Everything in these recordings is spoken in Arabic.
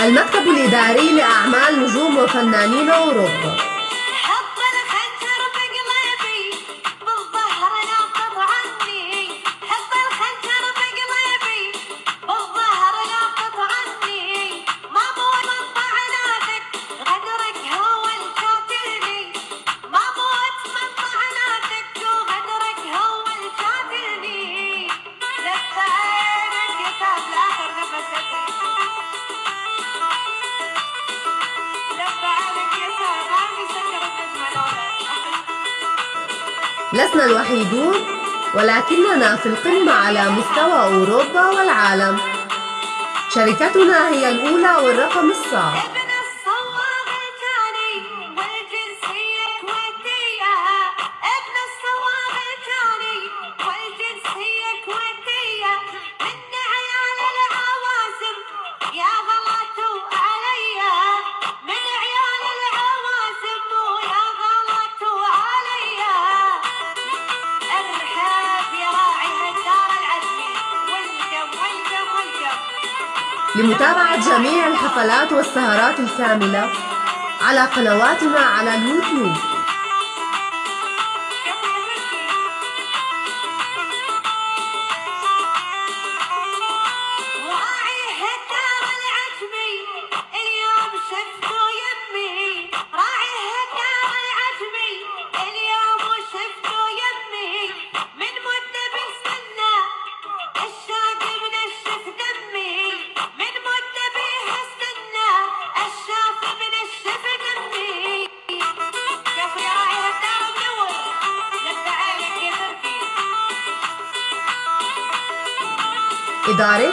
المكتب الإداري لأعمال نجوم وفنانين أوروبا. لسنا الوحيدون ولكننا في القمة على مستوى أوروبا والعالم. شركتنا هي الأولى والرقم الصعب لمتابعة جميع الحفلات والسهرات الكاملة على قنواتنا على اليوتيوب. إدارة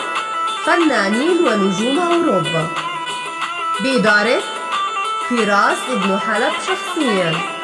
فنانين ونجوم أوروبا. بإدارة فراس ابن حلب شخصياً.